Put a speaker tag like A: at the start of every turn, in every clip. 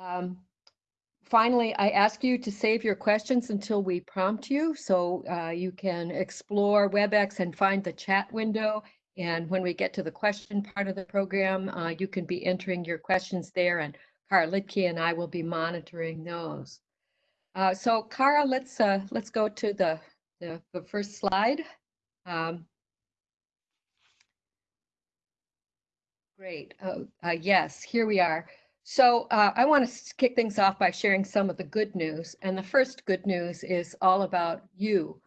A: Um, finally, I ask you to save your questions until we prompt you so uh, you can explore WebEx and find the chat window. And when we get to the question part of the program, uh, you can be entering your questions there and Kara Litke and I will be monitoring those. Uh, so Kara, let's uh, let's go to the, the, the first slide. Um, great. Uh, uh, yes, here we are. So uh, I want to kick things off by sharing some of the good news. And the first good news is all about you.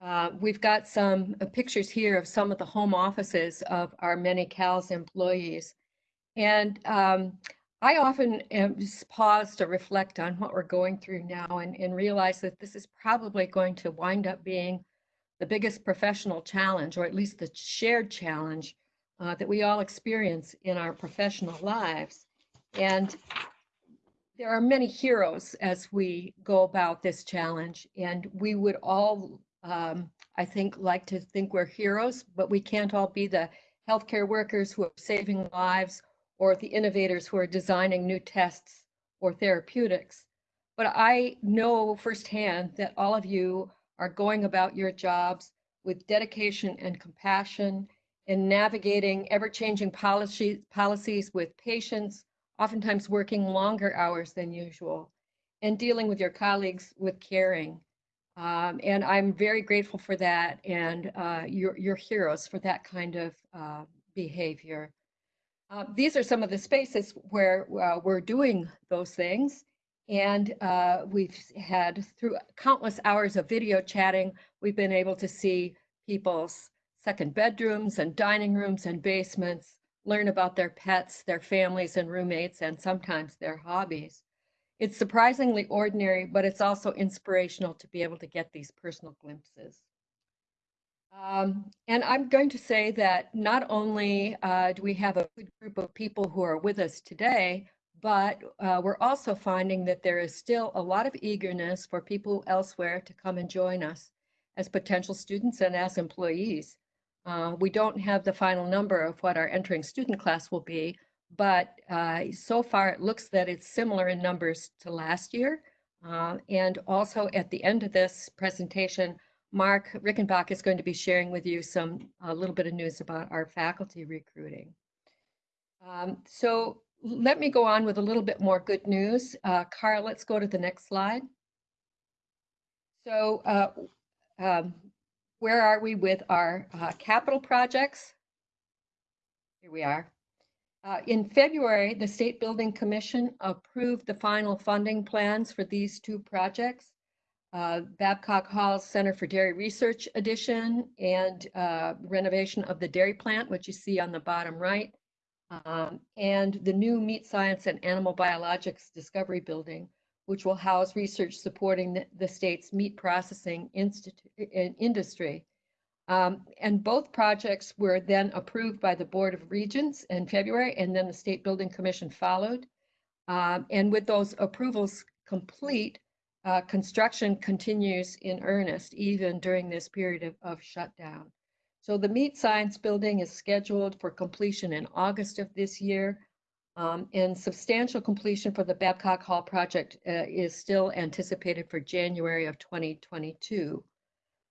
A: Uh, we've got some uh, pictures here of some of the home offices of our many CALS employees. And um, I often pause to reflect on what we're going through now and, and realize that this is probably going to wind up being the biggest professional challenge, or at least the shared challenge uh, that we all experience in our professional lives. And there are many heroes as we go about this challenge, and we would all, um, I think, like to think we're heroes, but we can't all be the healthcare workers who are saving lives or the innovators who are designing new tests or therapeutics. But I know firsthand that all of you are going about your jobs with dedication and compassion in navigating ever-changing policies, policies with patience, oftentimes working longer hours than usual, and dealing with your colleagues with caring. Um, and I'm very grateful for that, and uh, you're, you're heroes for that kind of uh, behavior. Uh, these are some of the spaces where uh, we're doing those things. And uh, we've had, through countless hours of video chatting, we've been able to see people's second bedrooms and dining rooms and basements, learn about their pets, their families and roommates, and sometimes their hobbies. It's surprisingly ordinary, but it's also inspirational to be able to get these personal glimpses. Um, and I'm going to say that not only uh, do we have a good group of people who are with us today, but uh, we're also finding that there is still a lot of eagerness for people elsewhere to come and join us as potential students and as employees. Uh, we don't have the final number of what our entering student class will be, but uh, so far it looks that it's similar in numbers to last year. Uh, and also at the end of this presentation, Mark Rickenbach is going to be sharing with you some a little bit of news about our faculty recruiting. Um, so let me go on with a little bit more good news. Uh, Carl, let's go to the next slide. So uh, um, where are we with our uh, capital projects? Here we are. Uh, in February, the State Building Commission approved the final funding plans for these two projects. Uh, Babcock Hall Center for Dairy Research addition and uh, renovation of the dairy plant, which you see on the bottom right, um, and the new Meat Science and Animal Biologics Discovery Building, which will house research supporting the, the state's meat processing industry. Um, and both projects were then approved by the Board of Regents in February, and then the State Building Commission followed. Um, and with those approvals complete, uh, construction continues in earnest, even during this period of, of shutdown. So the Meat Science Building is scheduled for completion in August of this year. Um, and substantial completion for the Babcock Hall project uh, is still anticipated for January of 2022.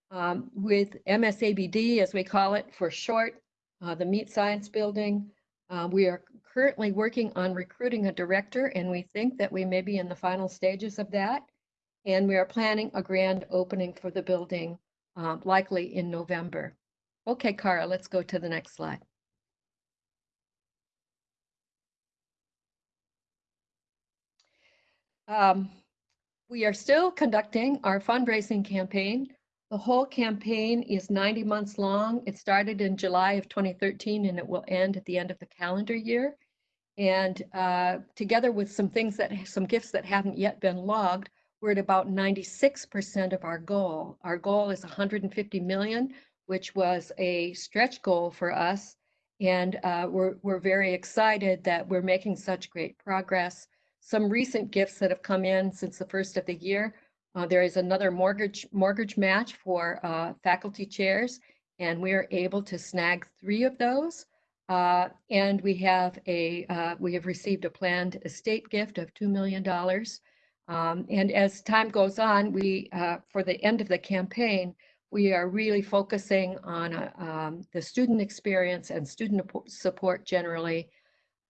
A: Um, with MSABD, as we call it for short, uh, the Meat Science Building, uh, we are currently working on recruiting a director, and we think that we may be in the final stages of that. And we are planning a grand opening for the building, uh, likely in November. Okay, Kara, let's go to the next slide. Um, we are still conducting our fundraising campaign. The whole campaign is 90 months long. It started in July of 2013 and it will end at the end of the calendar year. And uh, together with some things that, some gifts that haven't yet been logged, we're at about 96% of our goal. Our goal is 150 million, which was a stretch goal for us. And uh, we're, we're very excited that we're making such great progress some recent gifts that have come in since the first of the year. Uh, there is another Morgridge Morgridge match for uh, faculty chairs, and we are able to snag three of those. Uh, and we have a uh, we have received a planned estate gift of $2 million. Um, and as time goes on, we uh, for the end of the campaign, we are really focusing on uh, um, the student experience and student support generally.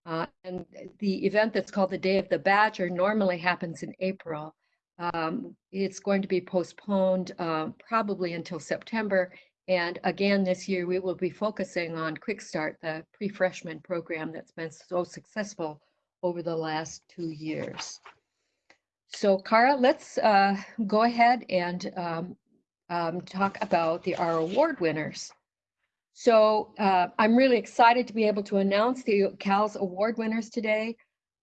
A: Uh, and the event that's called the Day of the Badger normally happens in April. Um, it's going to be postponed uh, probably until September. And again, this year we will be focusing on Quick Start, the pre-freshman program that's been so successful over the last two years. So Kara, let's uh, go ahead and um, um, talk about the our award winners. So uh, I'm really excited to be able to announce the CALS award winners today.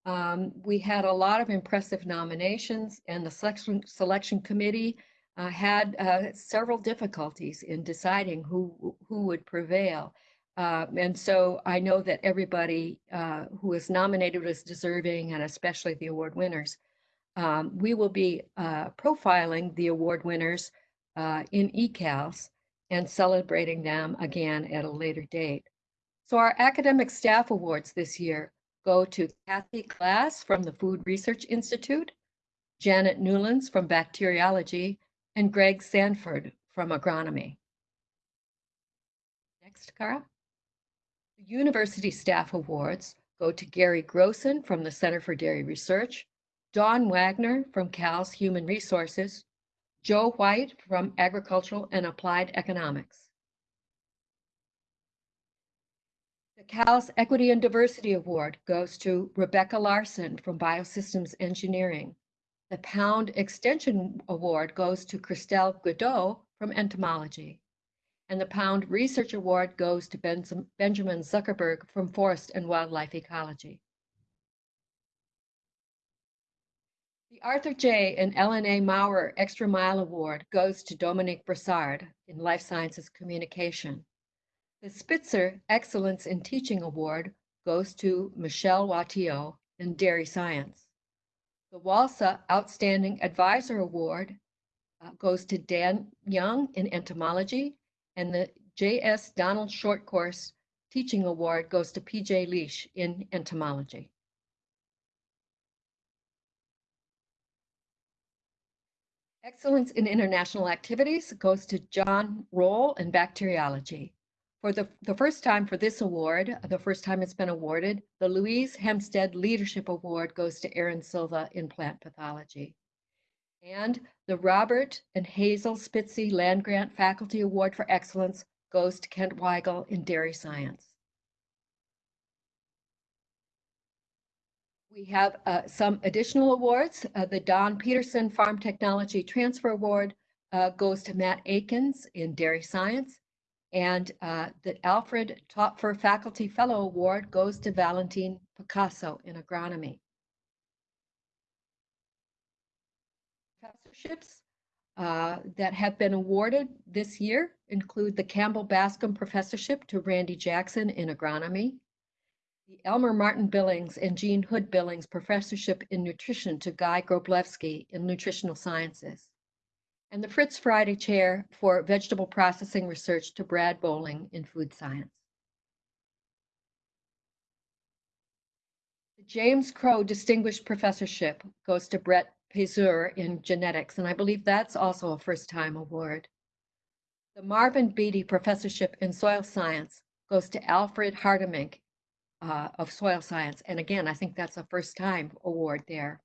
A: Um, we had a lot of impressive nominations and the selection, selection committee uh, had uh, several difficulties in deciding who, who would prevail. Uh, and so I know that everybody uh, who was nominated was deserving and especially the award winners. Um, we will be uh, profiling the award winners uh, in ECALS and celebrating them again at a later date. So our academic staff awards this year go to Kathy Glass from the Food Research Institute, Janet Newlands from Bacteriology, and Greg Sanford from Agronomy. Next, Kara. The University Staff Awards go to Gary Grossen from the Center for Dairy Research, Dawn Wagner from CALS Human Resources, Joe White from Agricultural and Applied Economics. The CALS Equity and Diversity Award goes to Rebecca Larson from Biosystems Engineering. The Pound Extension Award goes to Christelle Guédot from Entomology. And the Pound Research Award goes to Benjamin Zuckerberg from Forest and Wildlife Ecology. Arthur J. and Ellen A. Maurer Extra Mile Award goes to Dominique Brossard in Life Sciences Communication. The Spitzer Excellence in Teaching Award goes to Michel Wattiaux in Dairy Science. The WALSA Outstanding Advisor Award uh, goes to Dan Young in Entomology, and the J.S. Donald Short Course Teaching Award goes to P.J. Liesch in Entomology. Excellence in International Activities goes to John Roll in Bacteriology. For the, the first time for this award, the first time it's been awarded, the Louise Hempstead Leadership Award goes to Aaron Silva in Plant Pathology. And the Robert and Hazel Spitzy Land Grant Faculty Award for Excellence goes to Kent Weigel in Dairy Science. We have uh, some additional awards. Uh, the Don Peterson Farm Technology Transfer Award uh, goes to Matt Akins in Dairy Science. And uh, the Alfred Toepfer Faculty Fellow Award goes to Valentine Picasso in Agronomy. Professorships uh, that have been awarded this year include the Campbell Bascom Professorship to Randy Jackson in Agronomy, the Elmer Martin Billings and Jean Hood Billings Professorship in Nutrition to Guy Groblewski in Nutritional Sciences, and the Fritz Friday Chair for Vegetable Processing Research to Brad Bolling in Food Science. The James Crow Distinguished Professorship goes to Bret Payseur in Genetics, and I believe that's also a first-time award. The Marvin Beatty Professorship in Soil Science goes to Alfred Hartemink uh, of soil science. And again, I think that's a first time award there.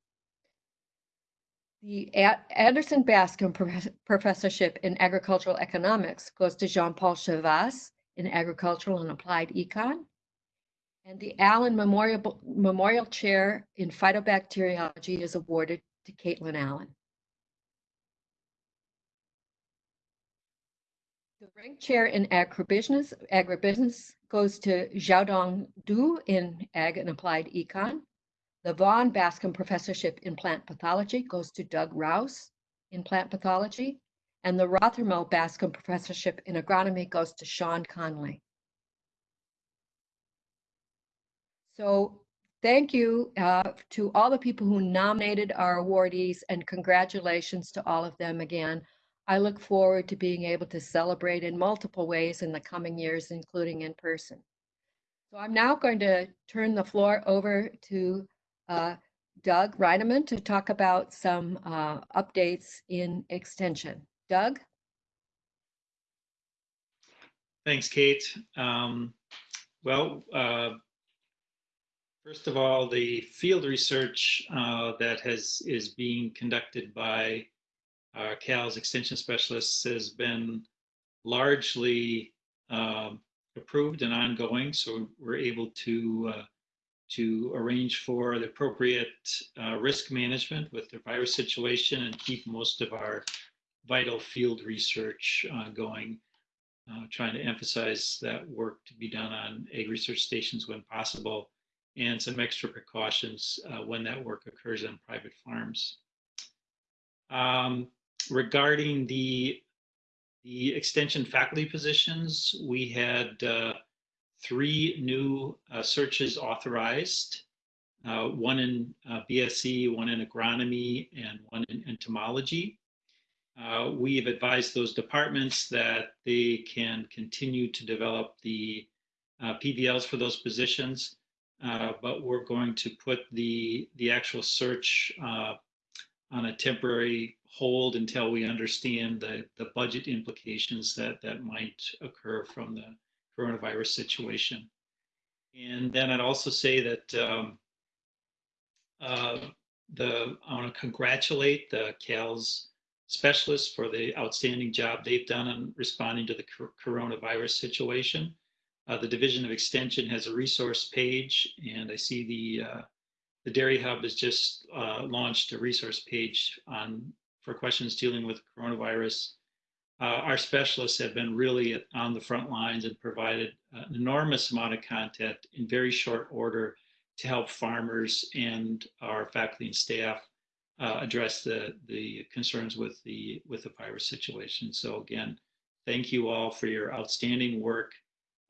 A: The Anderson Bascom Professorship in Agricultural Economics goes to Jean-Paul Chavas in Agricultural and Applied Econ. And the Allen Memorial, Memorial Chair in Phytobacteriology is awarded to Caitilyn Allen. The Renk chair in agribusiness, agribusiness goes to Xiaodong Du in Ag and Applied Econ. The Vaughn Bascom Professorship in Plant Pathology goes to Doug Rouse in Plant Pathology. And the Rothermel Bascom Professorship in Agronomy goes to Shawn Conley. So thank you uh, to all the people who nominated our awardees and congratulations to all of them again. I look forward to being able to celebrate in multiple ways in the coming years, including in person. So I'm now going to turn the floor over to uh, Doug Reinemann to talk about some uh, updates in extension. Doug?
B: Thanks, Kate. Um, well, uh, first of all, the field research uh, that has is being conducted by our CAL's extension specialists has been largely um, approved and ongoing. So we're able to uh, to arrange for the appropriate uh, risk management with the virus situation and keep most of our vital field research uh, going. Uh, trying to emphasize that work to be done on Ag research stations when possible and some extra precautions uh, when that work occurs on private farms. Um, regarding the the extension faculty positions, we had uh, three new uh, searches authorized, uh, one in uh, BSc, one in agronomy, and one in entomology. Uh, we've advised those departments that they can continue to develop the uh, PVLs for those positions, but we're going to put the, the actual search on a temporary hold until we understand the, the budget implications that, that might occur from the coronavirus situation. And then I'd also say that um, uh, the I want to congratulate the CALS specialists for the outstanding job they've done on responding to the coronavirus situation. Uh, the Division of Extension has a resource page, and I see the uh, the Dairy Hub has just uh, launched a resource page on for questions dealing with coronavirus. Uh, our specialists have been really on the front lines and provided an enormous amount of content in very short order to help farmers and our faculty and staff uh, address the the concerns with the with the virus situation. So again, thank you all for your outstanding work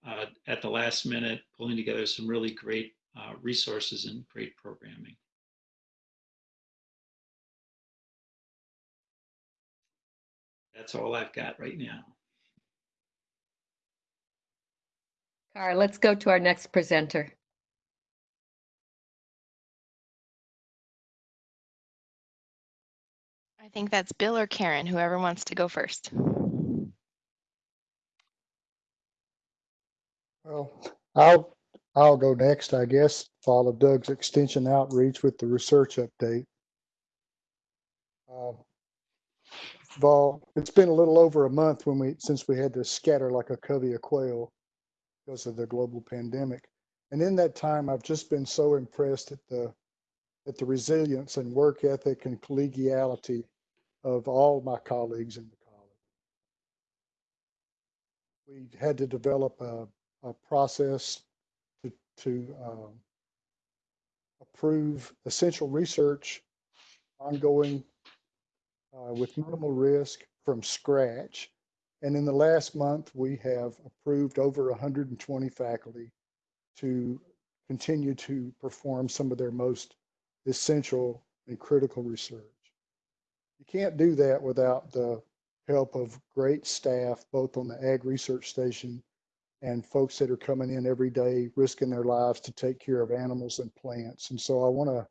B: uh, at the last minute, pulling together some really great uh, resources and great programming. That's all I've got right now.
A: All right, let's go to our next presenter.
C: I think that's Bill or Karen, whoever wants to go first.
D: Well, I'll I'll go next, I guess, follow Doug's extension outreach with the research update. Uh, it's been a little over a month when we since we had to scatter like a covey of quail because of the global pandemic. And in that time, I've just been so impressed at the at the resilience and work ethic and collegiality of all my colleagues in the college. We had to develop a, a process to um, approve essential research ongoing uh, with minimal risk from scratch. And in the last month, we have approved over 120 faculty to continue to perform some of their most essential and critical research. You can't do that without the help of great staff, both on the Ag Research Station and folks that are coming in every day risking their lives to take care of animals and plants. And so I want to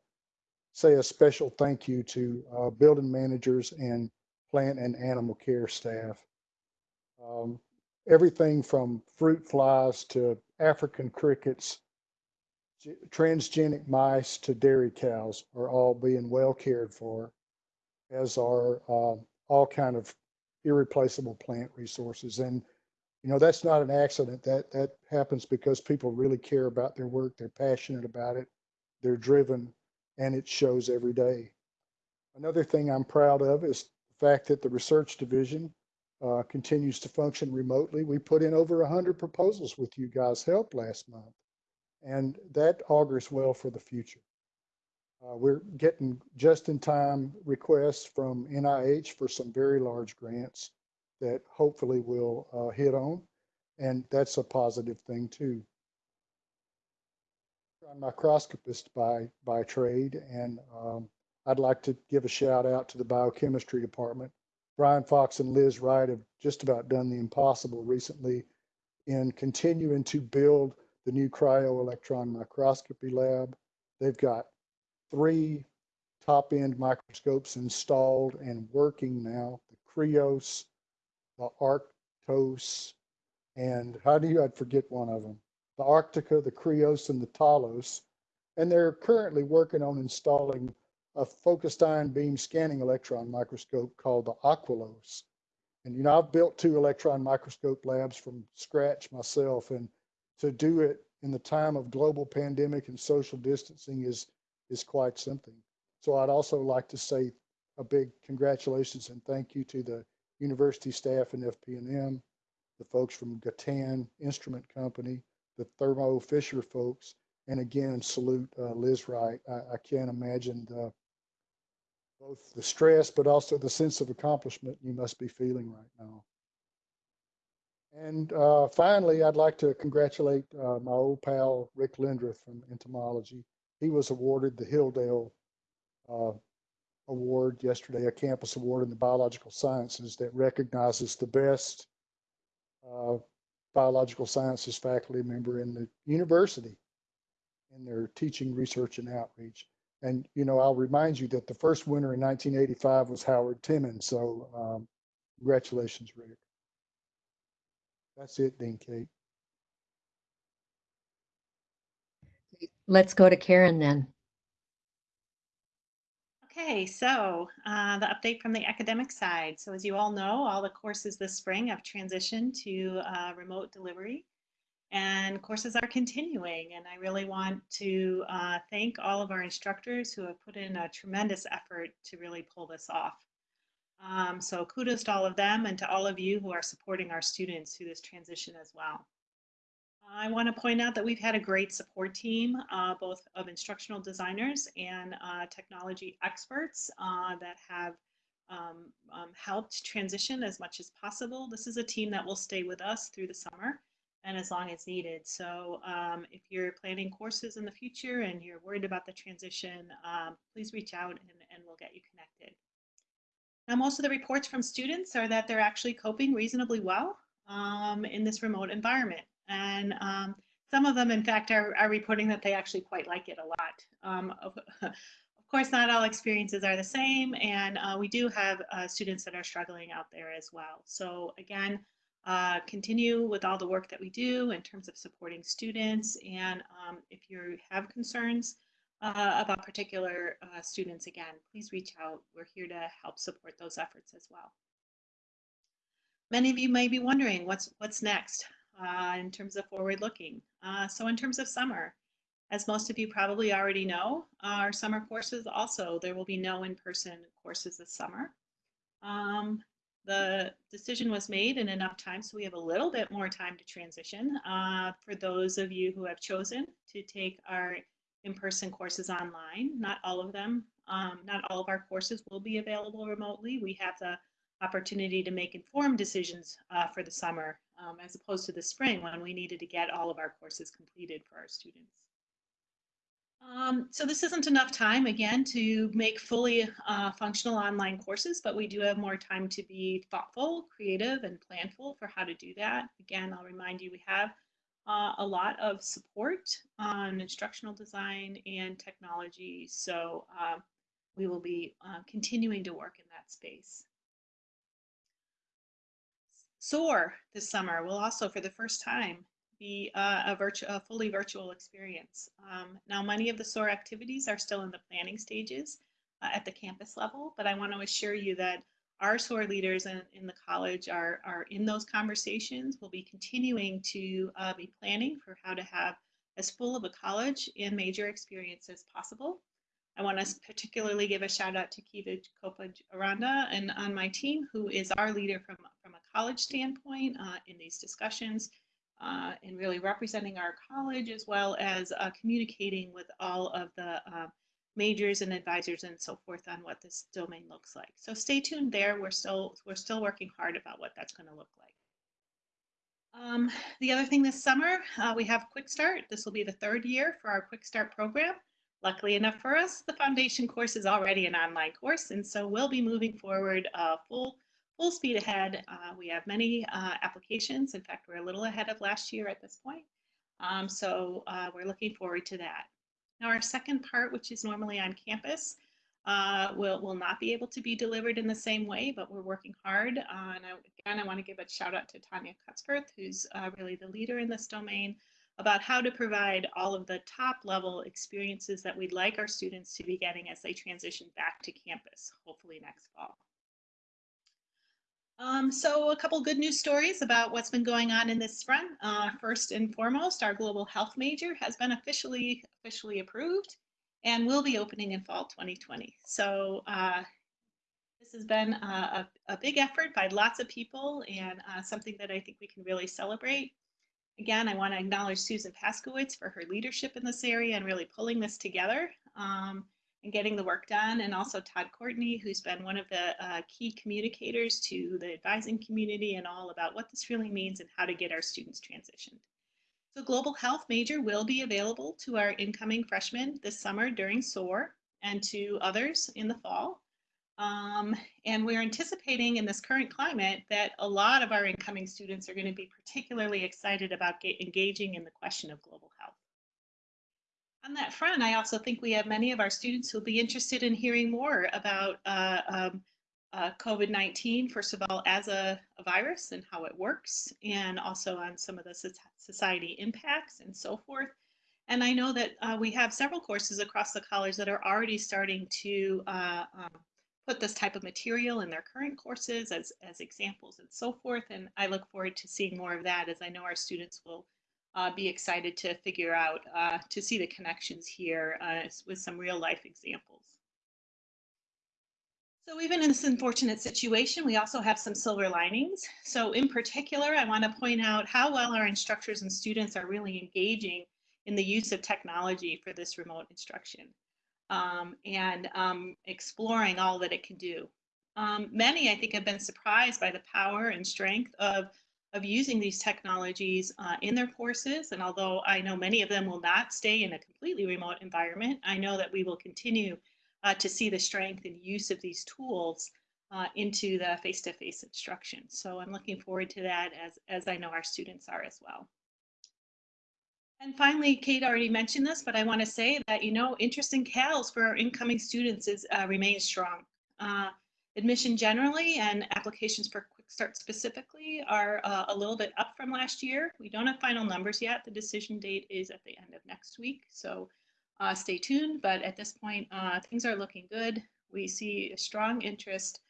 D: say a special thank you to uh, building managers and plant and animal care staff. Um, everything from fruit flies to African crickets, transgenic mice to dairy cows are all being well cared for, as are uh, all kind of irreplaceable plant resources. And you know that's not an accident that that happens because people really care about their work they're passionate about it they're driven and it shows every day another thing i'm proud of is the fact that the research division uh, continues to function remotely we put in over 100 proposals with you guys help last month and that augurs well for the future uh, we're getting just in time requests from nih for some very large grants that hopefully we'll uh, hit on. And that's a positive thing too. I'm a microscopist by, by trade, and um, I'd like to give a shout out to the biochemistry department. Brian Fox and Liz Wright have just about done the impossible recently in continuing to build the new cryo-electron microscopy lab. They've got three top-end microscopes installed and working now, the Krios, the Arctos, and how do you, I'd forget one of them, the Arctica, the Krios, and the Talos. And they're currently working on installing a focused ion beam scanning electron microscope called the Aquilos. And you know, I've built two electron microscope labs from scratch myself, and to do it in the time of global pandemic and social distancing is is quite something. So I'd also like to say a big congratulations and thank you to the university staff and FP&M, the folks from Gatan Instrument Company, the Thermo Fisher folks, and again, salute uh, Liz Wright. I, I can't imagine the, both the stress, but also the sense of accomplishment you must be feeling right now. And uh, finally, I'd like to congratulate uh, my old pal, Rick Lindroth from entomology. He was awarded the Hilldale uh, Award yesterday, a campus award in the biological sciences that recognizes the best uh, biological sciences faculty member in the university in their teaching, research, and outreach. And, you know, I'll remind you that the first winner in 1985 was Howard Temin. So um, congratulations, Rick. That's it, Dean Kate.
A: Let's go to Karen then.
E: Okay, so uh, the update from the academic side. So as you all know, all the courses this spring have transitioned to uh, remote delivery and courses are continuing. And I really want to uh, thank all of our instructors who have put in a tremendous effort to really pull this off. Um, so kudos to all of them and to all of you who are supporting our students through this transition as well. I want to point out that we've had a great support team, uh, both of instructional designers and uh, technology experts uh, that have um, um, helped transition as much as possible. This is a team that will stay with us through the summer and as long as needed. So um, if you're planning courses in the future and you're worried about the transition, um, please reach out and, and we'll get you connected. Now, most of the reports from students are that they're actually coping reasonably well um, in this remote environment. And um, some of them, in fact, are, are, reporting that they actually quite like it a lot. Um, of, of, course, not all experiences are the same, and uh, we do have uh, students that are struggling out there as well. So again, uh, continue with all the work that we do in terms of supporting students. And um, if you have concerns uh, about particular uh, students, again, please reach out. We're here to help support those efforts as well. Many of you may be wondering what's what's next uh, in terms of forward looking. Uh, so in terms of summer, as most of you probably already know, our summer courses also, there will be no in-person courses this summer. Um, the decision was made in enough time, so we have a little bit more time to transition. Uh, for those of you who have chosen to take our in-person courses online, not all of them, um, not all of our courses will be available remotely. We have the opportunity to make informed decisions uh, for the summer um, as opposed to the spring when we needed to get all of our courses completed for our students. Um, so this isn't enough time, again, to make fully uh, functional online courses, but we do have more time to be thoughtful, creative, and planful for how to do that. Again, I'll remind you we have uh, a lot of support on instructional design and technology, so uh, we will be uh, continuing to work in that space. SOAR this summer will also, for the first time, be uh, a, virtu a fully virtual experience. Um, now, many of the SOAR activities are still in the planning stages uh, at the campus level, but I want to assure you that our SOAR leaders in, in the college are, are in those conversations. We'll be continuing to uh, be planning for how to have as full of a college and major experience as possible. I want to particularly give a shout out to Kiva Kopa Aranda and on my team, who is our leader from, from a college standpoint uh, in these discussions uh, and really representing our college as well as uh, communicating with all of the uh, majors and advisors and so forth on what this domain looks like. So stay tuned there. We're still, we're still working hard about what that's going to look like. Um, the other thing this summer, uh, we have Quick Start. This will be the third year for our Quick Start program. Luckily enough for us, the foundation course is already an online course, and so we'll be moving forward uh, full full speed ahead. Uh, we have many uh, applications. In fact, we're a little ahead of last year at this point. Um, so uh, we're looking forward to that. Now, our second part, which is normally on campus, uh, will, will not be able to be delivered in the same way, but we're working hard. And I, again, I want to give a shout out to Tanya Cutsworth, who's uh, really the leader in this domain, about how to provide all of the top level experiences that we'd like our students to be getting as they transition back to campus, hopefully next fall. Um, so a couple good news stories about what's been going on in this front. Uh, first and foremost, our global health major has been officially officially approved and will be opening in fall 2020. So uh, this has been a, a, a, big effort by lots of people and uh, something that I think we can really celebrate. Again, I want to acknowledge Susan Paskewitz for her leadership in this area and really pulling this together. Um, and getting the work done, and also Todd Courtney, who's been one of the uh, key communicators to the advising community and all about what this really means and how to get our students transitioned. So Global Health major will be available to our incoming freshmen this summer during SOAR and to others in the fall. Um, and we're anticipating in this current climate that a lot of our incoming students are going to be particularly excited about engaging in the question of global health. On that front, I also think we have many of our students who'll be interested in hearing more about uh, um, uh, COVID-19, first of all, as a, a, virus and how it works, and also on some of the society impacts and so forth. And I know that uh, we have several courses across the college that are already starting to uh, um, put this type of material in their current courses as, as examples and so forth. And I look forward to seeing more of that as I know our students will uh, be excited to figure out, uh, to see the connections here uh, with some real life examples. So even in this unfortunate situation, we also have some silver linings. So in particular, I want to point out how well our instructors and students are really engaging in the use of technology for this remote instruction um, and um, exploring all that it can do. Um, many, I think, have been surprised by the power and strength of of using these technologies uh, in their courses. And although I know many of them will not stay in a completely remote environment, I know that we will continue uh, to see the strength and use of these tools uh, into the face-to-face -face instruction. So I'm looking forward to that as, as I know our students are as well. And finally, Kate already mentioned this, but I want to say that, you know, interest in CALS for our incoming students is uh, remains strong. Uh, admission generally and applications for Quick Start specifically are uh, a little bit up from last year. We don't have final numbers yet. The decision date is at the end of next week, so uh, stay tuned. But at this point, uh, things are looking good. We see a strong interest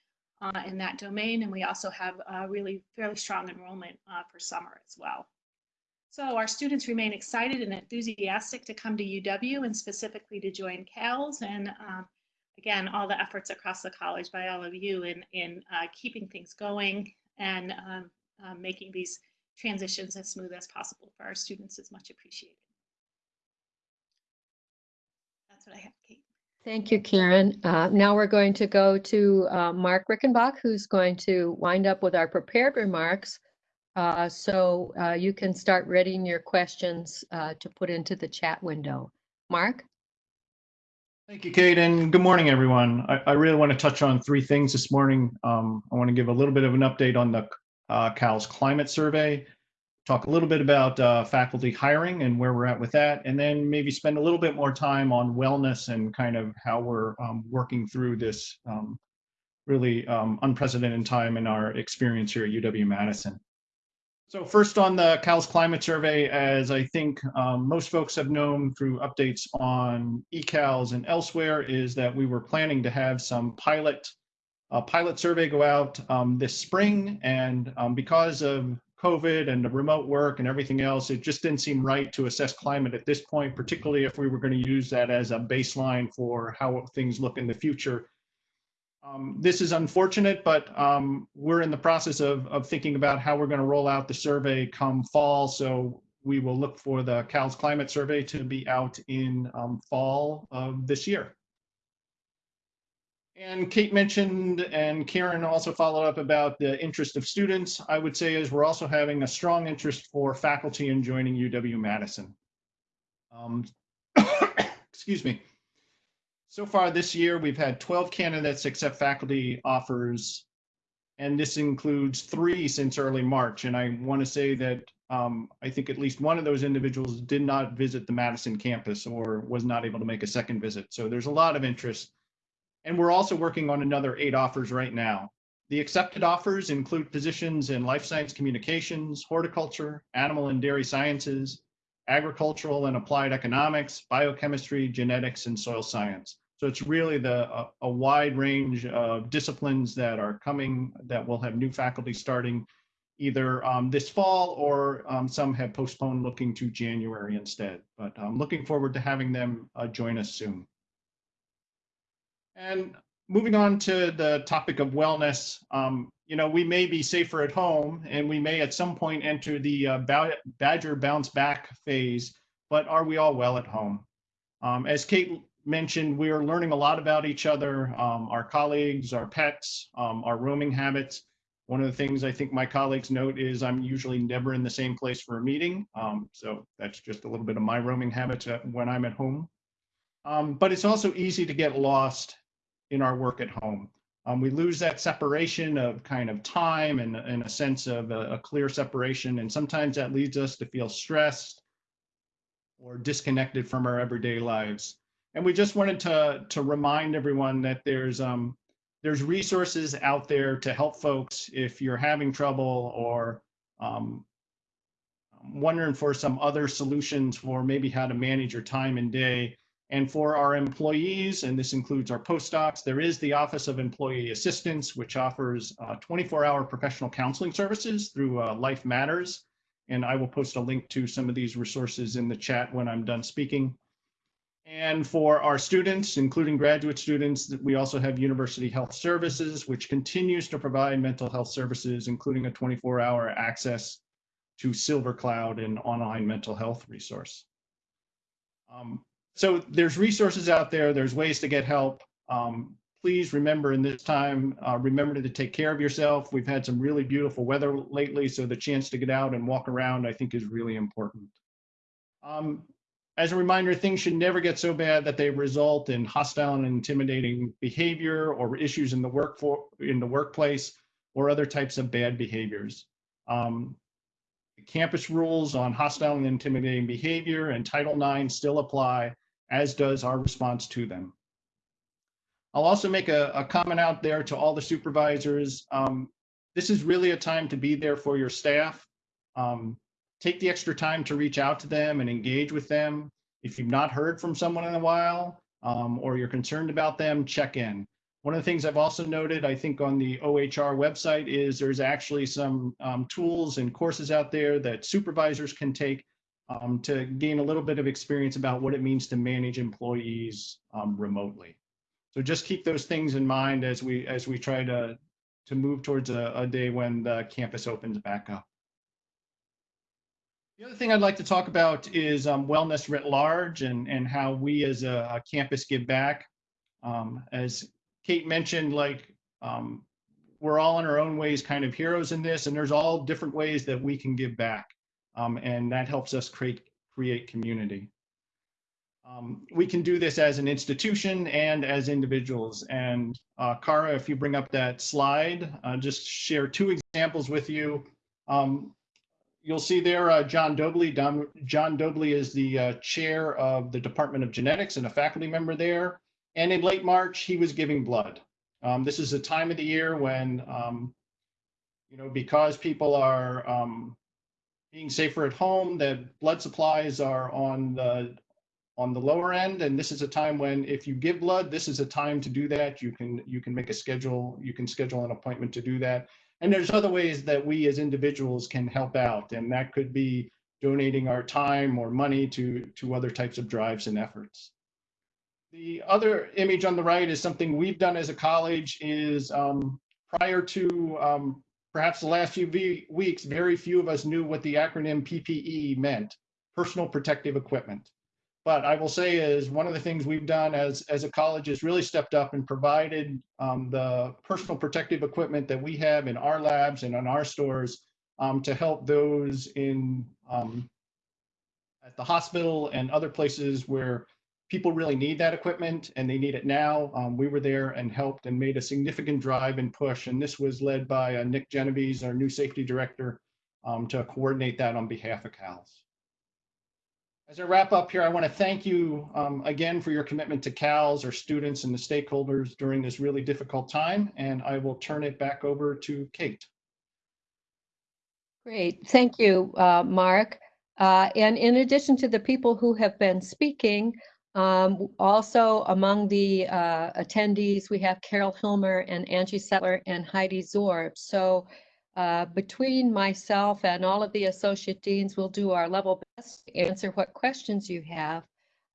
E: uh, in that domain, and we also have really fairly strong enrollment for summer as well. So our students remain excited and enthusiastic to come to UW and specifically to join CALS. And um, again, all the efforts across the college by all of you in, in uh, keeping things going and um, uh, making these transitions as smooth as possible for our students is much appreciated. That's what I have, Kate.
A: Thank you, Karen. Uh, now we're going to go to uh, Mark Rickenbach, who's going to wind up with our prepared remarks. Uh, so uh, you can start readying your questions to put into the chat window. Mark?
F: Thank you, Kate, and good morning, everyone. I, I really want to touch on three things this morning. Um, I want to give a little bit of an update on the uh, CALS climate survey, talk a little bit about uh, faculty hiring and where we're at with that, and then maybe spend a little bit more time on wellness and kind of how we're um, working through this um, really um, unprecedented time in our experience here at UW-Madison. So first on the CALS climate survey, as I think um, most folks have known through updates on eCals and elsewhere, is that we were planning to have some pilot uh, pilot survey go out um, this spring. And um, because of COVID and the remote work and everything else, it just didn't seem right to assess climate at this point, particularly if we were going to use that as a baseline for how things look in the future. Um, this is unfortunate, but um, we're in the process of, of thinking about how we're going to roll out the survey come fall. So we will look for the CALS climate survey to be out in um, fall of this year. And Kate mentioned, and Karen also followed up about the interest of students. I would say is we're also having a strong interest for faculty in joining UW-Madison. Um, excuse me. So far this year, we've had 12 candidates accept faculty offers, and this includes three since early March. And I want to say that um, I think at least one of those individuals did not visit the Madison campus or was not able to make a second visit. So there's a lot of interest. And we're also working on another eight offers right now. The accepted offers include positions in life science communications, horticulture, animal and dairy sciences, agricultural and applied economics, biochemistry, genetics, and soil science. So it's really the a, a wide range of disciplines that are coming that will have new faculty starting either um, this fall or um, some have postponed looking to January instead. But I'm looking forward to having them uh, join us soon. And moving on to the topic of wellness, um, you know, we may be safer at home and we may at some point enter the uh, Badger bounce back phase, but are we all well at home? Um, as Kate mentioned, we are learning a lot about each other, um, our colleagues, our pets, um, our roaming habits. One of the things I think my colleagues note is I'm usually never in the same place for a meeting. Um, so that's just a little bit of my roaming habits when I'm at home. Um, but it's also easy to get lost in our work at home. Um, we lose that separation of kind of time and, and a sense of a, a clear separation. And sometimes that leads us to feel stressed or disconnected from our everyday lives. And we just wanted to, to remind everyone that there's, um, there's resources out there to help folks if you're having trouble or um, wondering for some other solutions for maybe how to manage your time and day. And for our employees, and this includes our postdocs, there is the Office of Employee Assistance, which offers 24-hour professional counseling services through uh, Life Matters. And I will post a link to some of these resources in the chat when I'm done speaking. And for our students, including graduate students, we also have University Health Services, which continues to provide mental health services, including a 24-hour access to Silver Cloud, an online mental health resource. Um, so there's resources out there. There's ways to get help. Um, please remember in this time, uh, remember to take care of yourself. We've had some really beautiful weather lately, so the chance to get out and walk around, I think, is really important. Um, as a reminder, things should never get so bad that they result in hostile and intimidating behavior or issues in the work for, in the workplace or other types of bad behaviors. Um, campus rules on hostile and intimidating behavior and Title IX still apply, as does our response to them. I'll also make a, a comment out there to all the supervisors. Um, this is really a time to be there for your staff. Um, take the extra time to reach out to them and engage with them. If you've not heard from someone in a while um, or you're concerned about them, check in. One of the things I've also noted, I think on the OHR website is there's actually some um, tools and courses out there that supervisors can take um, to gain a little bit of experience about what it means to manage employees um, remotely. So just keep those things in mind as we as we try to to move towards a, a day when the campus opens back up. The other thing I'd like to talk about is um, wellness writ large and, and how we as a, a campus give back. Um, as Kate mentioned, like um, we're all in our own ways kind of heroes in this, and there's all different ways that we can give back. Um, and that helps us create, create community. Um, we can do this as an institution and as individuals. And uh, Kara, if you bring up that slide, uh, just share two examples with you. Um, you'll see there uh, John Doebley. John Doebley is the uh, chair of the Department of Genetics and a faculty member there. And in late March, he was giving blood. Um, this is a time of the year when, um, you know, because people are um, being safer at home, that blood supplies are on the on the lower end, and this is a time when, if you give blood, this is a time to do that. You can you can make a schedule. You can schedule an appointment to do that. And there's other ways that we as individuals can help out, and that could be donating our time or money to, to other types of drives and efforts. The other image on the right is something we've done as a college is um, prior to um, perhaps the last few weeks, very few of us knew what the acronym PPE meant, personal protective equipment. But I will say is one of the things we've done as, as a college is really stepped up and provided um, the personal protective equipment that we have in our labs and in our stores um, to help those in um, at the hospital and other places where people really need that equipment and they need it now. Um, we were there and helped and made a significant drive and push. And this was led by uh, Nick Genovese, our new safety director, um, to coordinate that on behalf of CALS. As I wrap up here, I want to thank you um, again for your commitment to CALS, our students and the stakeholders during this really difficult time, and I will turn it back over to Kate.
A: Great, thank you, uh, Mark. Uh, And in addition to the people who have been speaking, um, also among the uh, attendees, we have Carol Hilmer and Angie Settler and Heidi Zoerb. So uh, between myself and all of the associate deans, we'll do our level best to answer what questions you have.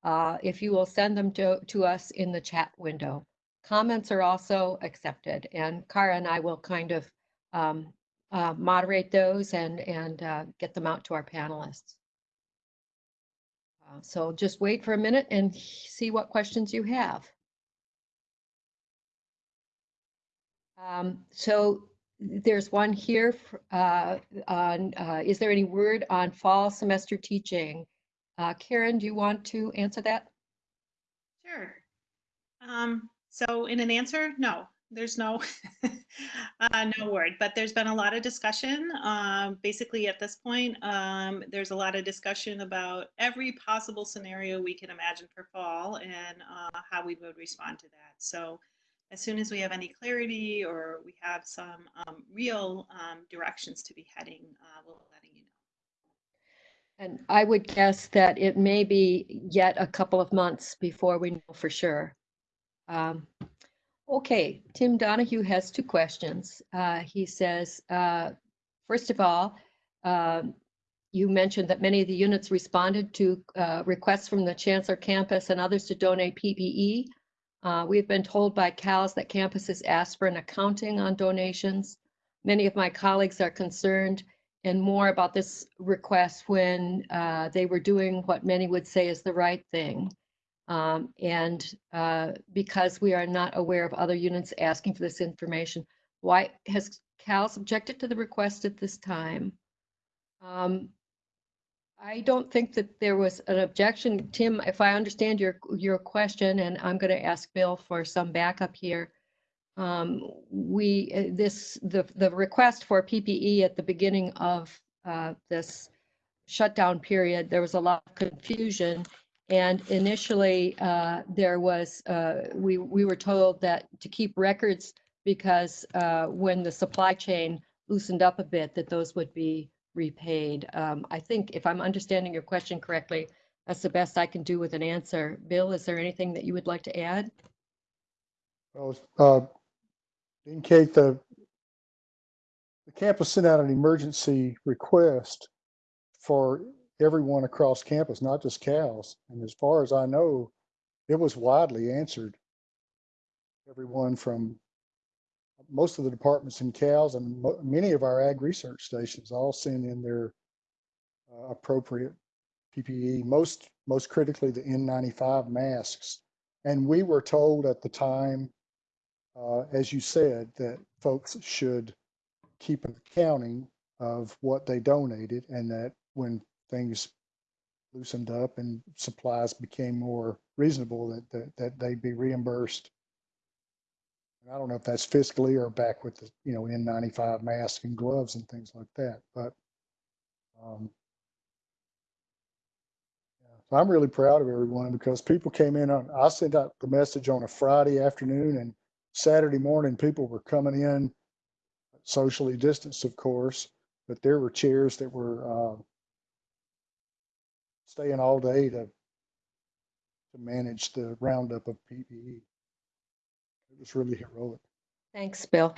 A: uh, If you will send them to, to us in the chat window. Comments are also accepted and Kara and I will kind of um, uh, moderate those and, and uh, get them out to our panelists. Uh, So just wait for a minute and see what questions you have. Um, So there's one here, uh, on, uh, is there any word on fall semester teaching? Uh, Karen, do you want to answer that?
E: Sure. Um, so in an answer, no, there's no, uh, no word, but there's been a lot of discussion. Um, basically at this point, um, there's a lot of discussion about every possible scenario we can imagine for fall and, uh, how we would respond to that. So as soon as we have any clarity or we have some, um, real, um, directions to be heading, uh, we'll letting you know.
A: And I would guess that it may be yet a couple of months before we know for sure. Um, Okay, Tim Donohue has two questions. Uh, He says, uh, first of all, um, you mentioned that many of the units responded to uh, requests from the Chancellor campus and others to donate PPE. Uh, We've been told by CALS that campuses asked for an accounting on donations. Many of my colleagues are concerned and more about this request when uh, they were doing what many would say is the right thing. Um, And uh, because we are not aware of other units asking for this information, why has CALS objected to the request at this time? Um, I don't think that there was an objection. Tim, if I understand your, your question, and I'm going to ask Bill for some backup here. Um, we, uh, this, the, the request for PPE at the beginning of uh, this shutdown period, there was a lot of confusion. And initially, uh, there was, uh, we, we were told that to keep records because uh, when the supply chain loosened up a bit, that those would be repaid. Um, I think if I'm understanding your question correctly, that's the best I can do with an answer. Bill, is there anything that you would like to add?
D: Well, uh, Kate, the, the campus sent out an emergency request for everyone across campus, not just CALS. And as far as I know, it was widely answered. Everyone from most of the departments in CALS and many of our ag research stations all sent in their uh, appropriate PPE, most, most critically the N95 masks. And we were told at the time, uh, as you said, that folks should keep an accounting of what they donated and that when things loosened up and supplies became more reasonable, that, that, that they'd be reimbursed. And I don't know if that's fiscally or back with the, you know, N95 masks and gloves and things like that, but um, I'm really proud of everyone because people came in on, I sent out the message on a Friday afternoon and Saturday morning, people were coming in socially distanced, of course, but there were chairs that were uh, staying all day to to manage the roundup of PPE. It was really heroic.
A: Thanks, Bill.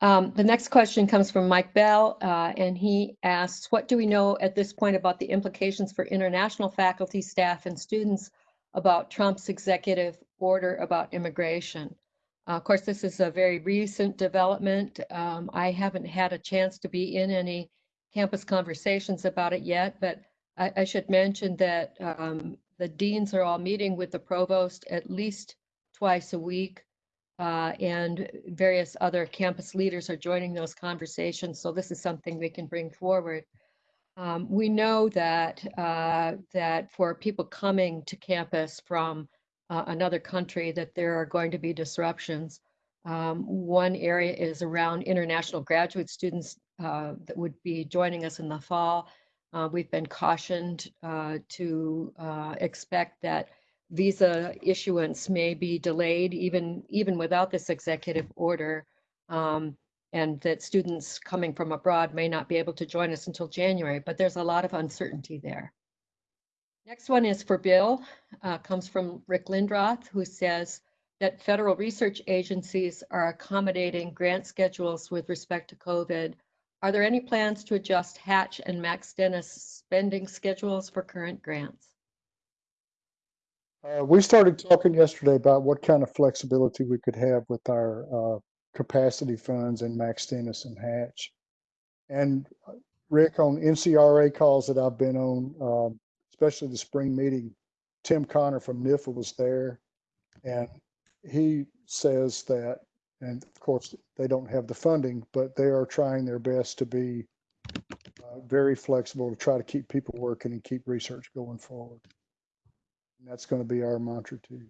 A: Um, The next question comes from Mike Bell, uh, and he asks, what do we know at this point about the implications for international faculty, staff, and students about Trump's executive order about immigration? Uh, Of course, this is a very recent development. Um, I haven't had a chance to be in any campus conversations about it yet, but I, I should mention that um, the deans are all meeting with the provost at least twice a week. Uh, and various other campus leaders are joining those conversations. So this is something we can bring forward. Um, we know that uh, that for people coming to campus from uh, another country, that there are going to be disruptions. Um, one area is around international graduate students uh, that would be joining us in the fall. Uh, We've been cautioned uh, to uh, expect that visa issuance may be delayed even, even without this executive order. um, And that students coming from abroad may not be able to join us until January, but there's a lot of uncertainty there. Next one is for Bill, uh, comes from Rick Lindroth, who says that federal research agencies are accommodating grant schedules with respect to COVID. Are there any plans to adjust Hatch and McIntire-Stennis spending schedules for current grants?
D: Uh, we started talking yesterday about what kind of flexibility we could have with our, uh, capacity funds and McIntire-Stennis and Hatch. And uh, Rick, on NCRA calls that I've been on, um, especially the spring meeting, Tim Connor from NIFA was there. And he says that, and of course, they don't have the funding, but they are trying their best to be uh, very flexible to try to keep people working and keep research going forward. And that's going to be our mantra too.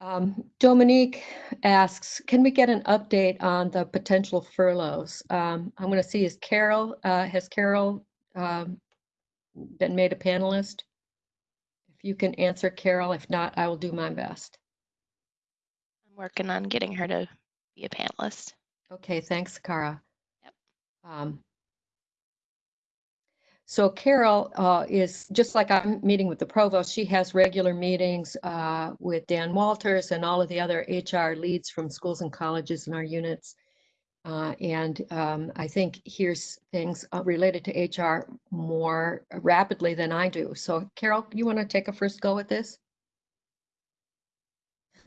A: Um, Dominique asks, can we get an update on the potential furloughs? Um, I'm going to see is Carol, uh, has Carol um, been made a panelist? If you can answer Carol, if not, I will do my best.
C: I'm working on getting her to be a panelist.
A: Okay, thanks, Kara.
C: Yep.
A: Um, So Carol uh, is, just like I'm meeting with the provost, she has regular meetings uh, with Dan Walters and all of the other HR leads from schools and colleges in our units. Uh, And um, I think hears things uh, related to HR more rapidly than I do. So Carol, you want to take a first go at this?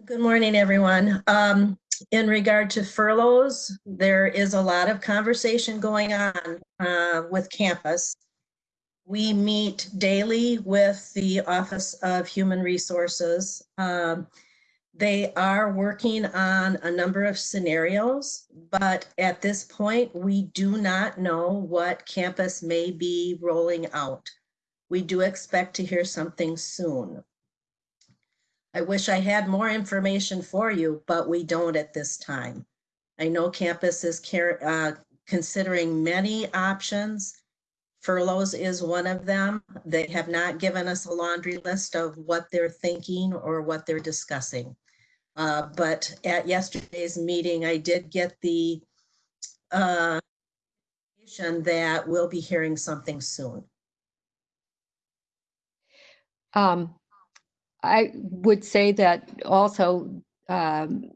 G: Good morning, everyone. Um, in regard to furloughs, there is a lot of conversation going on, uh, with campus. We meet daily with the Office of Human Resources. Um, they are working on a number of scenarios, but at this point, we do not know what campus may be rolling out. We do expect to hear something soon. I wish I had more information for you, but we don't at this time. I know campus is care, uh, considering many options. Furloughs is one of them. They have not given us a laundry list of what they're thinking or what they're discussing. Uh, but at yesterday's meeting, I did get the uh, that we'll be hearing something soon.
A: Um, I would say that also um,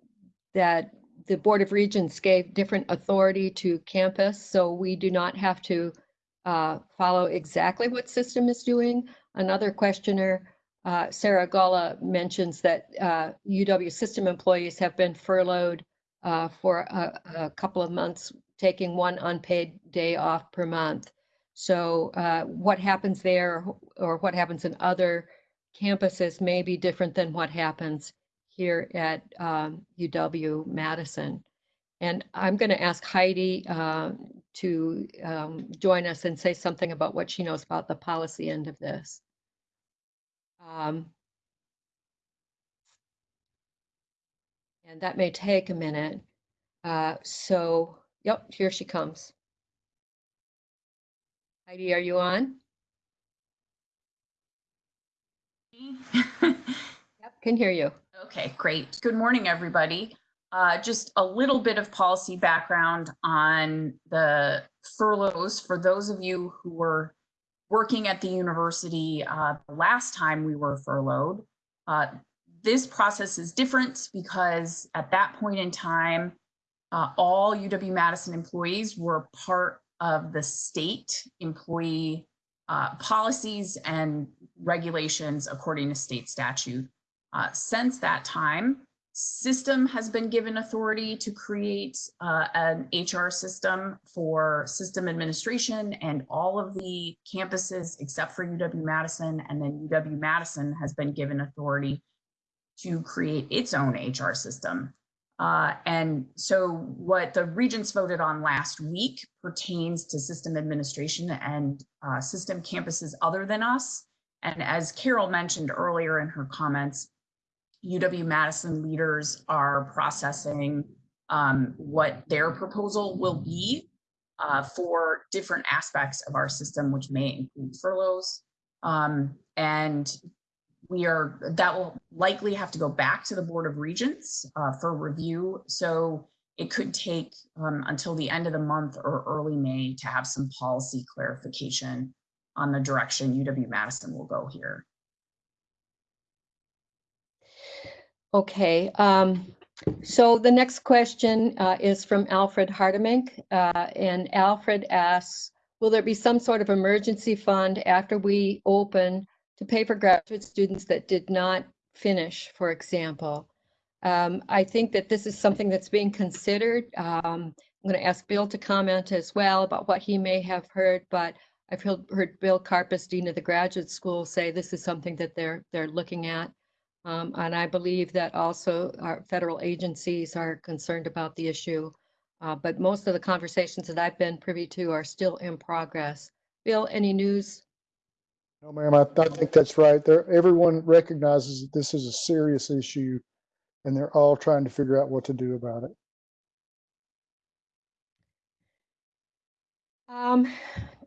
A: that the Board of Regents gave different authority to campus, so we do not have to uh, follow exactly what system is doing. Another questioner, uh, Sarah Galla, mentions that uh, UW system employees have been furloughed uh, for a, a couple of months, taking one unpaid day off per month. So uh, what happens there or what happens in other campuses may be different than what happens here at um, UW Madison. And I'm going to ask Heidi uh, to um, join us and say something about what she knows about the policy end of this. Um, and that may take a minute. Uh, so, yep, here she comes. Heidi, are you on? Yep, can hear you.
H: Okay, great. Good morning, everybody. Uh, just a little bit of policy background on the furloughs for those of you who were working at the university uh, the last time we were furloughed. Uh, this process is different because at that point in time, uh, all UW-Madison employees were part of the state employee uh, policies and regulations according to state statute. Uh, since that time, system has been given authority to create uh, an HR system for system administration and all of the campuses except for UW-Madison and then UW-Madison has been given authority to create its own HR system. Uh, and so what the regents voted on last week pertains to system administration and uh, system campuses other than us. And as Carol mentioned earlier in her comments, UW-Madison leaders are processing um, what their proposal will be uh, for different aspects of our system, which may include furloughs. Um, and we are, that will likely have to go back to the Board of Regents uh, for review. So it could take um, until the end of the month or early May to have some policy clarification on the direction UW-Madison will go here.
A: Okay, um, so the next question uh, is from Alfred Hartemink. uh, And Alfred asks, will there be some sort of emergency fund after we open to pay for graduate students that did not finish, for example? Um, I think that this is something that's being considered. Um, I'm going to ask Bill to comment as well about what he may have heard, but I've heard, Bill Karpus, Dean of the Graduate School, say this is something that they're, they're looking at. Um, and I believe that also our federal agencies are concerned about the issue. Uh, but most of the conversations that I've been privy to are still in progress. Bill, any news?
D: No, ma'am, I, I think that's right. There, everyone recognizes that this is a serious issue and they're all trying to figure out what to do about it.
A: Um,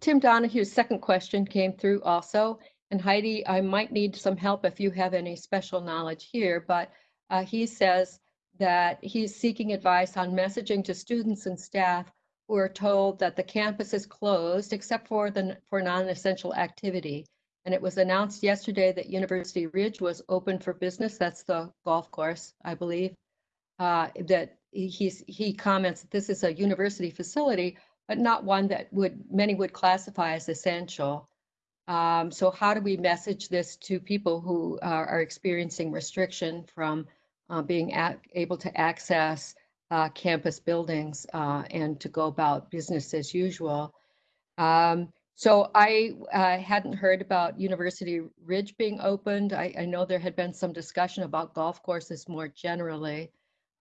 A: Tim Donohue's second question came through also. And Heidi, I might need some help if you have any special knowledge here, but uh, he says that he's seeking advice on messaging to students and staff who are told that the campus is closed except for the for non-essential activity. And it was announced yesterday that University Ridge was open for business. That's the golf course, I believe. Uh, that he- he's he comments that this is a university facility, but not one that would many would classify as essential. Um, so how do we message this to people who are, are experiencing restriction from uh, being able to access uh, campus buildings uh, and to go about business as usual? Um, so I uh, hadn't heard about University Ridge being opened. I, I know there had been some discussion about golf courses more generally.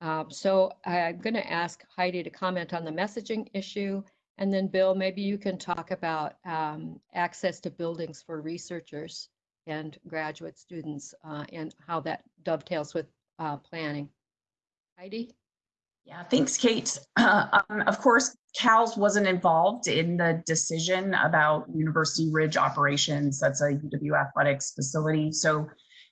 A: Um, so I'm going to ask Heidi to comment on the messaging issue and then Bill, maybe you can talk about um, access to buildings for researchers and graduate students uh, and how that dovetails with uh, planning. Heidi?
H: Yeah, thanks, Kate. Uh, um, of course, CALS wasn't involved in the decision about University Ridge operations. That's a UW athletics facility. So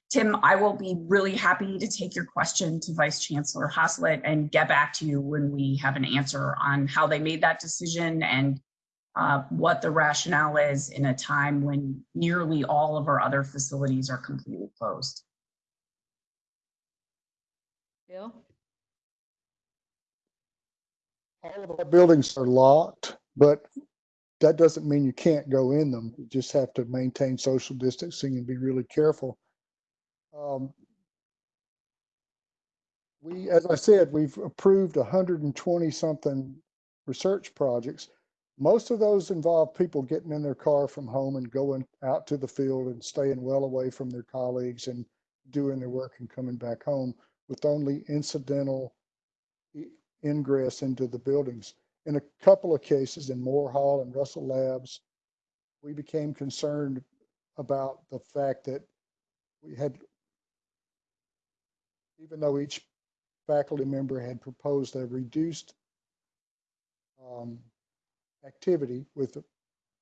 H: Tim, I will be really happy to take your question to Vice Chancellor Haslett and get back to you when we have an answer on how they made that decision and uh, what the rationale is in a time when nearly all of our other facilities are completely closed.
A: Bill?
D: All of our buildings are locked, but that doesn't mean you can't go in them. You just have to maintain social distancing and be really careful. Um, we, as I said, we've approved hundred and twenty something research projects. Most of those involve people getting in their car from home and going out to the field and staying well away from their colleagues and doing their work and coming back home with only incidental ingress into the buildings. In a couple of cases in Moore Hall and Russell Labs, we became concerned about the fact that we had even though each faculty member had proposed a reduced um, activity with a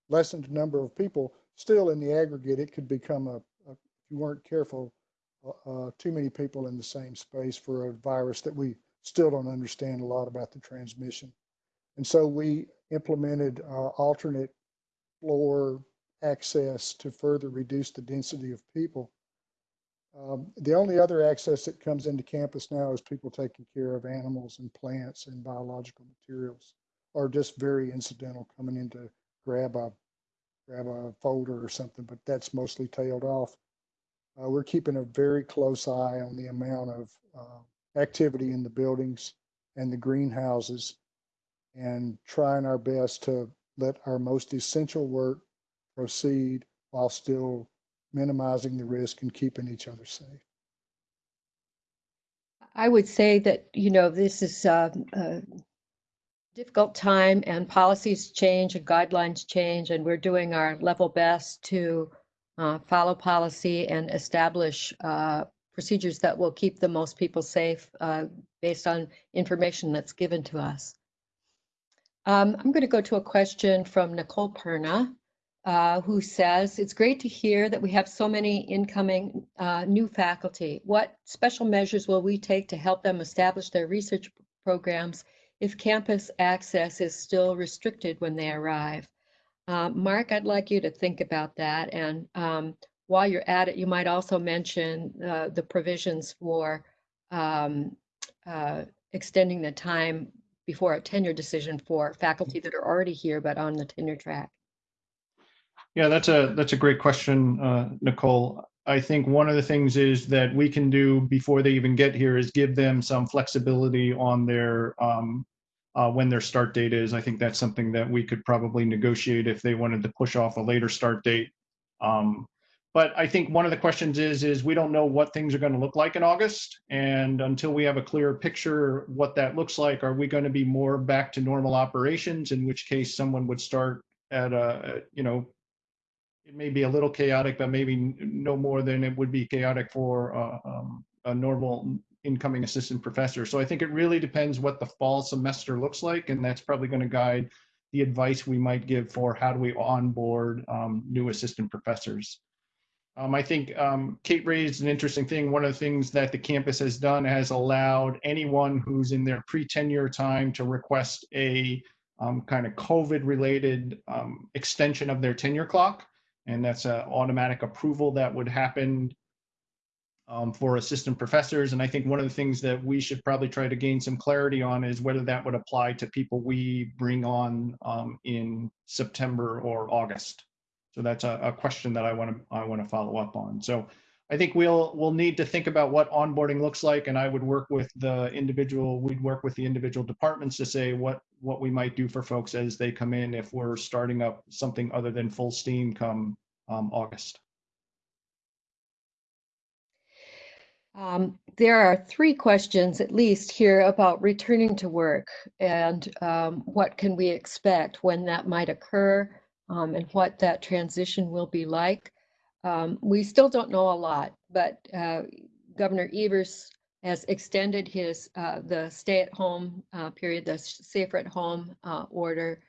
D: lessened number of people, still in the aggregate, it could become a, a if you weren't careful, uh, too many people in the same space for a virus that we still don't understand a lot about the transmission. And so we implemented uh, alternate floor access to further reduce the density of people. Um, the only other access that comes into campus now is people taking care of animals and plants and biological materials, or just very incidental coming in to grab a grab a folder or something. But that's mostly tailed off. Uh, we're keeping a very close eye on the amount of uh, activity in the buildings and the greenhouses, and trying our best to let our most essential work proceed while still minimizing the risk and keeping each other safe.
A: I would say that, you know, this is uh, a difficult time and policies change and guidelines change, and we're doing our level best to uh, follow policy and establish uh, procedures that will keep the most people safe uh, based on information that's given to us. Um, I'm going to go to a question from Nicole Perna, uh, who says, it's great to hear that we have so many incoming uh, new faculty. What special measures will we take to help them establish their research programs if campus access is still restricted when they arrive? Uh, Mark, I'd like you to think about that. And um, while you're at it, you might also mention uh, the provisions for um, uh, extending the time before a tenure decision for faculty that are already here but on the tenure track.
F: Yeah, that's a, that's a great question, uh, Nicole. I think one of the things is that we can do before they even get here is give them some flexibility on their, um, uh, when their start date is. I think that's something that we could probably negotiate if they wanted to push off a later start date. Um, but I think one of the questions is, is we don't know what things are going to look like in August. And until we have a clear picture what that looks like, are we going to be more back to normal operations? In which case someone would start at a, you know, it may be a little chaotic, but maybe no more than it would be chaotic for uh, um, a normal incoming assistant professor. So I think it really depends what the fall semester looks like, and that's probably going to guide the advice we might give for how do we onboard um, new assistant professors. Um, I think um, Kate raised an interesting thing. One of the things that the campus has done has allowed anyone who's in their pre-tenure time to request a um, kind of COVID-related um, extension of their tenure clock and that's an automatic approval that would happen um, for assistant professors. And I think one of the things that we should probably try to gain some clarity on is whether that would apply to people we bring on um, in September or August. So that's a, a question that I want to I want to follow up on. So I think we'll we'll need to think about what onboarding looks like, and I would work with the individual. We'd work with the individual departments to say what what we might do for folks as they come in if we're starting up something other than full steam come um, August.
A: Um, there are three questions at least here about returning to work and um, what can we expect when that might occur um, and what that transition will be like. Um, we still don't know a lot, but uh, Governor Evers has extended his uh, the stay-at-home uh, period, the safer at home uh, order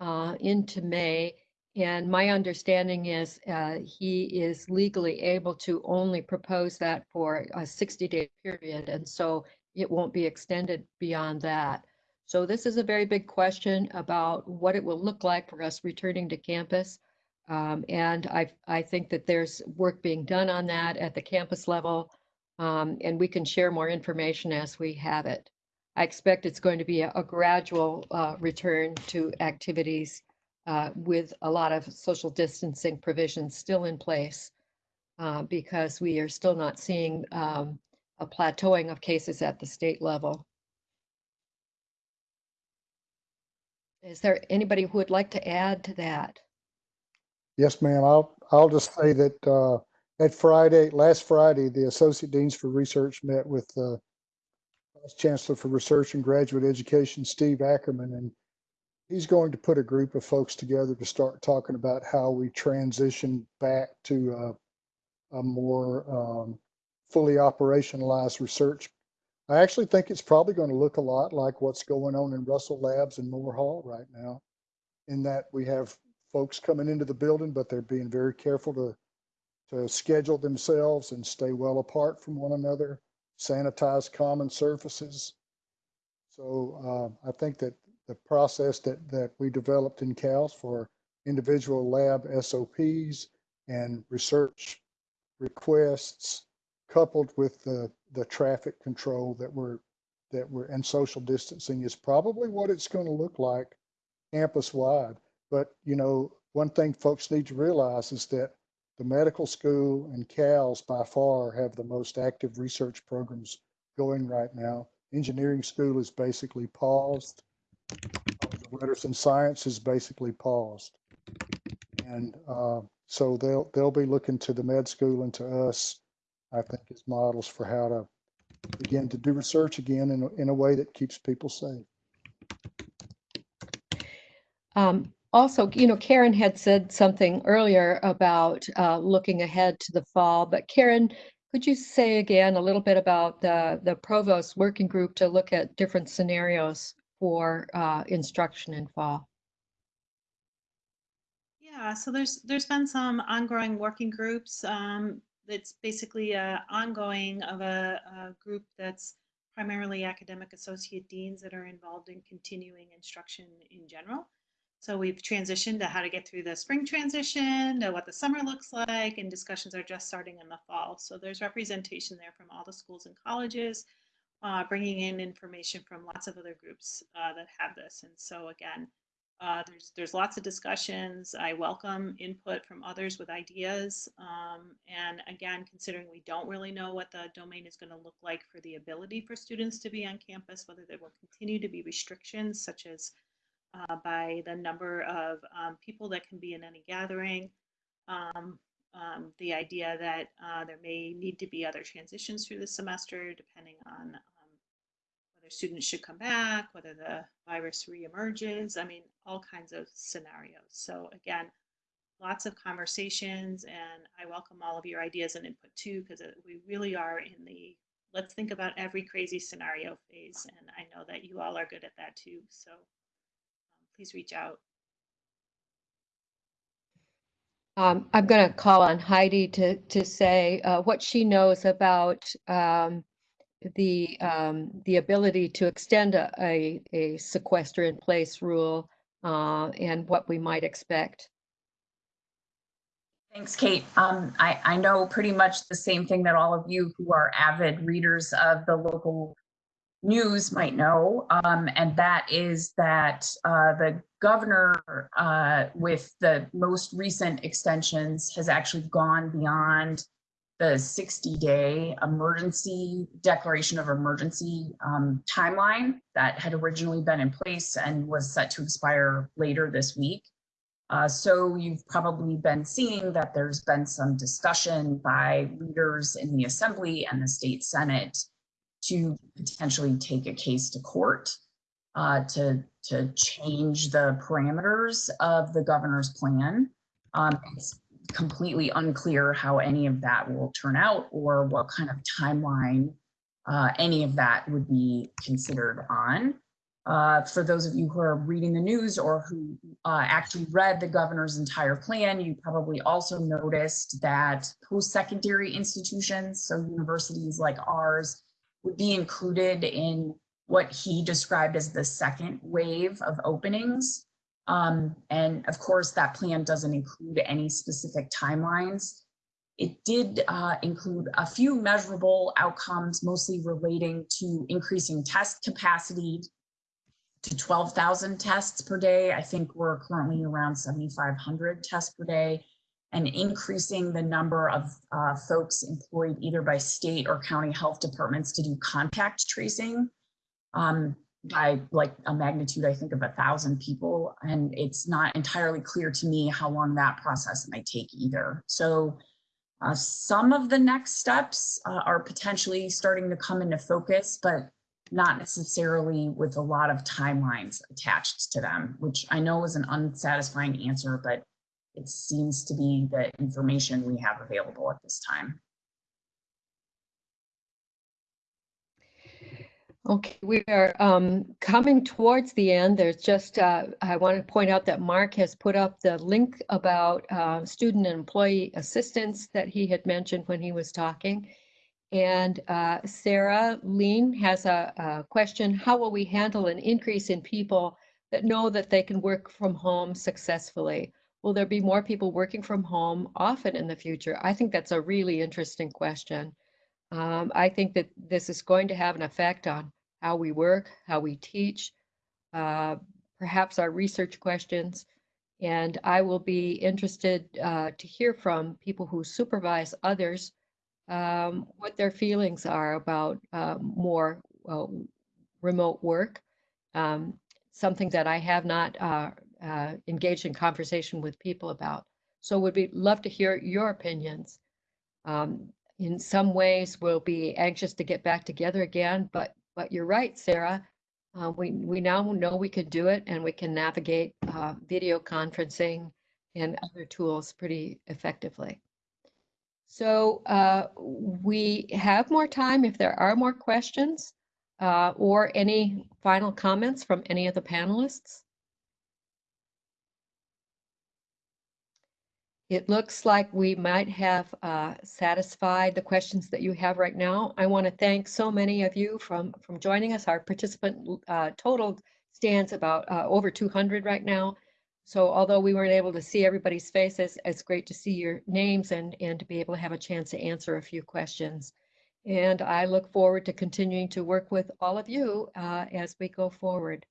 A: uh, into May. And my understanding is uh, he is legally able to only propose that for a 60-day period. And so it won't be extended beyond that. So this is a very big question about what it will look like for us returning to campus. Um, and I, I think that there's work being done on that at the campus level. Um, and we can share more information as we have it. I expect it's going to be a, a gradual uh, return to activities uh, with a lot of social distancing provisions still in place uh, because we are still not seeing um, a plateauing of cases at the state level. Is there anybody who would like to add to that?
D: Yes, ma'am. I'll, I'll just say that uh, at Friday, last Friday, the Associate Deans for Research met with uh, Vice Chancellor for Research and Graduate Education, Steve Ackerman, and he's going to put a group of folks together to start talking about how we transition back to uh, a more um, fully operationalized research. I actually think it's probably going to look a lot like what's going on in Russell Labs and Moore Hall right now, in that we have folks coming into the building, but they're being very careful to to schedule themselves and stay well apart from one another, sanitize common surfaces. So uh, I think that the process that that we developed in CALS for individual lab SOPs and research requests, coupled with the the traffic control that we're that we're and social distancing is probably what it's going to look like campus wide. But you know, one thing folks need to realize is that the medical school and CALS by far have the most active research programs going right now. Engineering school is basically paused. The letters and science is basically paused. And uh, so they'll they'll be looking to the med school and to us, I think, as models for how to begin to do research again in a, in a way that keeps people safe.
A: Um, also, you know, Karen had said something earlier about uh, looking ahead to the fall, but Karen, Could you say again a little bit about the, the provost working group to look at different scenarios for uh, instruction in fall?
E: Yeah, so there's there's been some ongoing working groups. Um, it's basically a ongoing of a, a group that's primarily academic associate deans that are involved in continuing instruction in general. So we've transitioned to how to get through the spring transition, to what the summer looks like, and discussions are just starting in the fall. So there's representation there from all the schools and colleges, uh, bringing in information from lots of other groups uh, that have this. And so again, uh, there's there's lots of discussions. I welcome input from others with ideas. Um, and again, considering we don't really know what the domain is going to look like for the ability for students to be on campus, whether there will continue to be restrictions such as uh, by the number of um, people that can be in any gathering. Um, um, the idea that uh, there may need to be other transitions through the semester depending on whether students should come back, whether the virus reemerges. I mean, all kinds of scenarios. So again, lots of conversations and I welcome all of your ideas and input too, because we really are in the let's think about every crazy scenario phase. And I know that you all are good at that too. So please reach out.
A: Um, I'm going to call on Heidi to, to say uh, what she knows about um, the, um, the ability to extend a, a, a sequester in place rule uh, and what we might expect.
H: Thanks, Kate. Um, I, I know pretty much the same thing that all of you who are avid readers of the local news might know, um, and that is that uh, the governor, uh, with the most recent extensions, has actually gone beyond the 60 day emergency declaration of emergency um, timeline that had originally been in place and was set to expire later this week. Uh, so you've probably been seeing that there's been some discussion by leaders in the assembly and the state senate to potentially take a case to court uh, to, to change the parameters of the governor's plan. Um, it's completely unclear how any of that will turn out or what kind of timeline uh, any of that would be considered on. Uh, for those of you who are reading the news or who uh, actually read the governor's entire plan, you probably also noticed that post-secondary institutions, so universities like ours, would be included in what he described as the second wave of openings. Um, and of course, that plan doesn't include any specific timelines. It did uh, include a few measurable outcomes, mostly relating to increasing test capacity to 12,000 tests per day. I think we're currently around 7,500 tests per day and increasing the number of uh, folks employed either by state or county health departments to do contact tracing um, by like a magnitude, I think, of a thousand people. And it's not entirely clear to me how long that process might take either. So uh, some of the next steps uh, are potentially starting to come into focus, but not necessarily with a lot of timelines attached to them, which I know is an unsatisfying answer, but it seems to be the information we have available at this time.
A: Okay, we are um, coming towards the end. There's just, uh, I want to point out that Mark has put up the link about uh, student and employee assistance that he had mentioned when he was talking. And uh, Sarah Lean has a, a question. How will we handle an increase in people that know that they can work from home successfully? Will there be more people working from home often in the future? I think that's a really interesting question. Um, I think that this is going to have an effect on how we work, how we teach, uh, perhaps our research questions. And I will be interested uh, to hear from people who supervise others um, what their feelings are about uh, more uh, remote work. Um, something that I have not uh, uh, engaged in conversation with people about. So would be love to hear your opinions. Um, in some ways, we'll be anxious to get back together again, but but you're right, Sarah. Uh, we we now know we can do it, and we can navigate uh, video conferencing and other tools pretty effectively. So uh, we have more time if there are more questions uh, or any final comments from any of the panelists. It looks like we might have uh, satisfied the questions that you have right now. I want to thank so many of you from, from joining us. Our participant uh, total stands about uh, over 200 right now. So although we weren't able to see everybody's faces, it's great to see your names and, and to be able to have a chance to answer a few questions. And I look forward to continuing to work with all of you uh, as we go forward.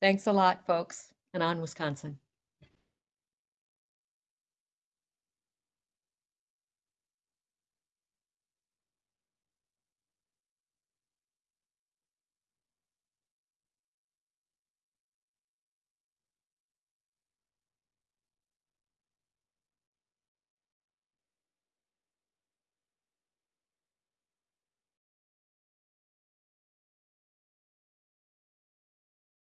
A: Thanks a lot, folks, and on Wisconsin.